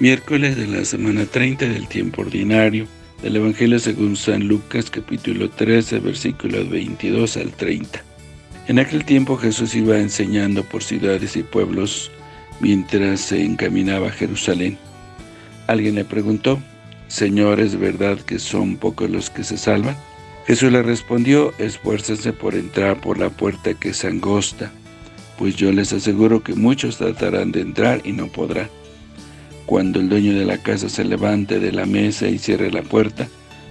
Miércoles de la semana 30 del tiempo ordinario del Evangelio según San Lucas capítulo 13 versículos 22 al 30. En aquel tiempo Jesús iba enseñando por ciudades y pueblos mientras se encaminaba a Jerusalén. Alguien le preguntó, Señor, ¿es verdad que son pocos los que se salvan? Jesús le respondió, esfuércense por entrar por la puerta que es angosta, pues yo les aseguro que muchos tratarán de entrar y no podrán. Cuando el dueño de la casa se levante de la mesa y cierre la puerta,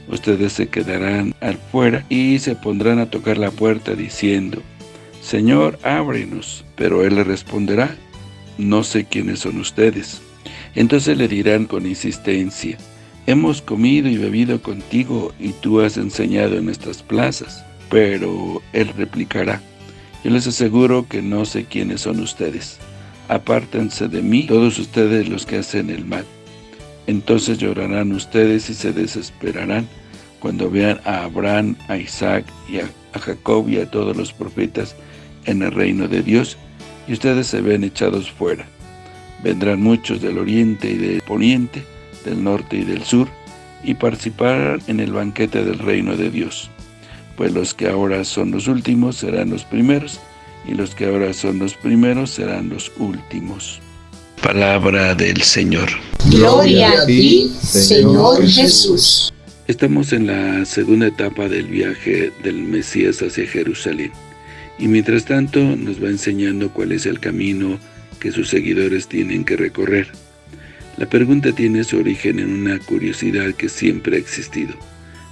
ustedes se quedarán afuera y se pondrán a tocar la puerta diciendo, Señor, ábrenos. Pero él le responderá, no sé quiénes son ustedes. Entonces le dirán con insistencia, hemos comido y bebido contigo y tú has enseñado en estas plazas. Pero él replicará, yo les aseguro que no sé quiénes son ustedes apártense de mí todos ustedes los que hacen el mal. Entonces llorarán ustedes y se desesperarán cuando vean a Abraham, a Isaac y a, Jacob y a todos los profetas en el reino de Dios, y ustedes se ven echados fuera. Vendrán muchos del oriente y del poniente, del norte y del sur, y participarán en el banquete del reino de Dios. Pues los que ahora son los últimos serán los primeros, y los que ahora son los primeros serán los últimos. Palabra del Señor. Gloria a ti, Señor Jesús. Estamos en la segunda etapa del viaje del Mesías hacia Jerusalén. Y mientras tanto nos va enseñando cuál es el camino que sus seguidores tienen que recorrer. La pregunta tiene su origen en una curiosidad que siempre ha existido.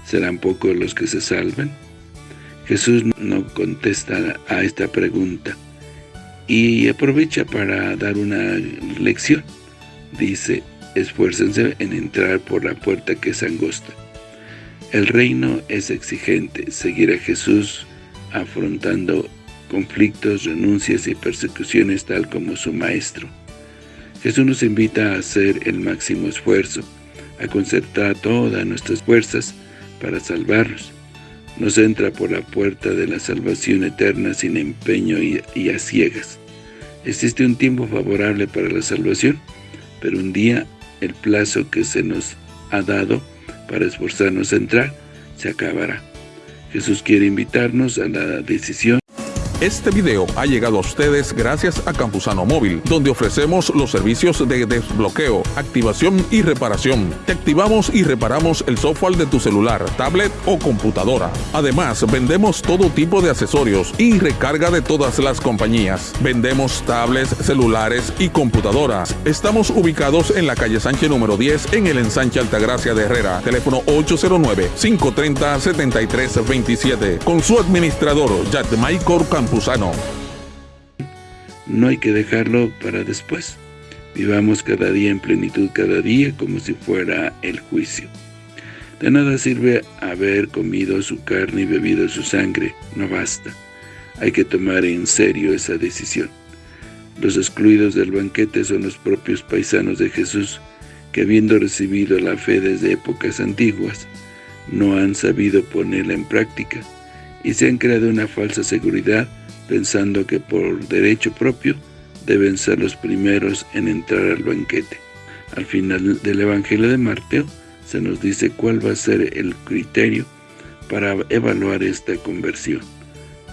¿Serán pocos los que se salven? Jesús no contesta a esta pregunta y aprovecha para dar una lección. Dice, esfuércense en entrar por la puerta que es angosta. El reino es exigente, seguir a Jesús afrontando conflictos, renuncias y persecuciones tal como su Maestro. Jesús nos invita a hacer el máximo esfuerzo, a concertar todas nuestras fuerzas para salvarnos, nos entra por la puerta de la salvación eterna sin empeño y, a ciegas. Existe un tiempo favorable para la salvación, pero un día el plazo que se nos ha dado para esforzarnos a entrar se acabará. Jesús quiere invitarnos a la decisión este video ha llegado a ustedes gracias a Campusano Móvil, donde ofrecemos los servicios de desbloqueo, activación y reparación. Te activamos y reparamos el software de tu celular, tablet o computadora. Además, vendemos todo tipo de accesorios y recarga de todas las compañías. Vendemos tablets, celulares y computadoras. Estamos ubicados en la calle Sánchez número 10 en el ensanche Altagracia de Herrera. Teléfono 809-530-7327. Con su administrador, Maicor No hay que dejarlo para después. Vivamos cada día en plenitud, cada día como si fuera el juicio. De nada sirve haber comido su carne y bebido su sangre, no basta. Hay que tomar en serio esa decisión. Los excluidos del banquete son los propios paisanos de Jesús, que habiendo recibido la fe desde épocas antiguas, no han sabido ponerla en práctica, y se han creado una falsa seguridad pensando que por derecho propio deben ser los primeros en entrar al banquete. Al final del Evangelio de Mateo se nos dice cuál va a ser el criterio para evaluar esta conversión.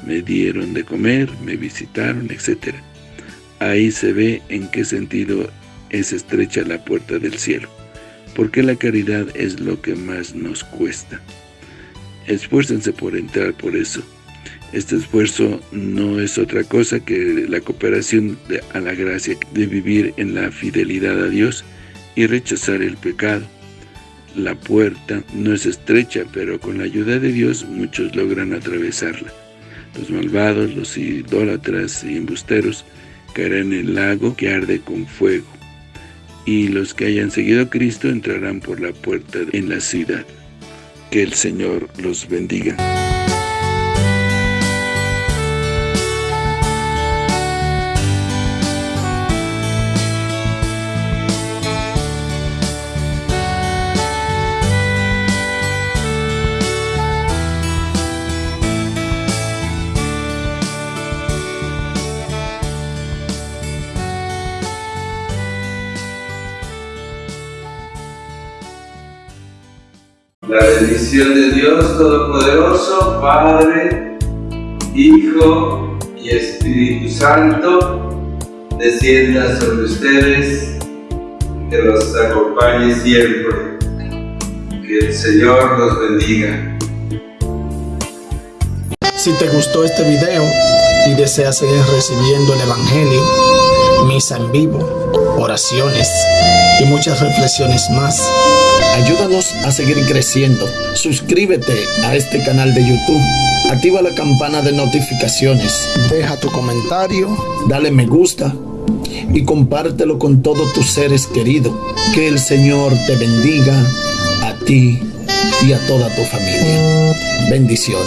Me dieron de comer, me visitaron, etc. Ahí se ve en qué sentido es estrecha la puerta del cielo, porque la caridad es lo que más nos cuesta. Esfuércense por entrar por eso. Este esfuerzo no es otra cosa que la cooperación a la gracia de vivir en la fidelidad a Dios y rechazar el pecado. La puerta no es estrecha, pero con la ayuda de Dios muchos logran atravesarla. Los malvados, los idólatras y embusteros caerán en el lago que arde con fuego, y los que hayan seguido a Cristo entrarán por la puerta en la ciudad. Que el Señor los bendiga. La bendición de Dios Todopoderoso, Padre, Hijo y Espíritu Santo, descienda sobre ustedes, que los acompañe siempre. Que el Señor los bendiga. Si te gustó este video y deseas seguir recibiendo el Evangelio, misa en vivo, oraciones y muchas reflexiones más, ayúdanos a seguir creciendo. Suscríbete a este canal de YouTube. Activa la campana de notificaciones. Deja tu comentario, dale me gusta y compártelo con todos tus seres queridos. Que el Señor te bendiga a ti y a toda tu familia. Bendiciones.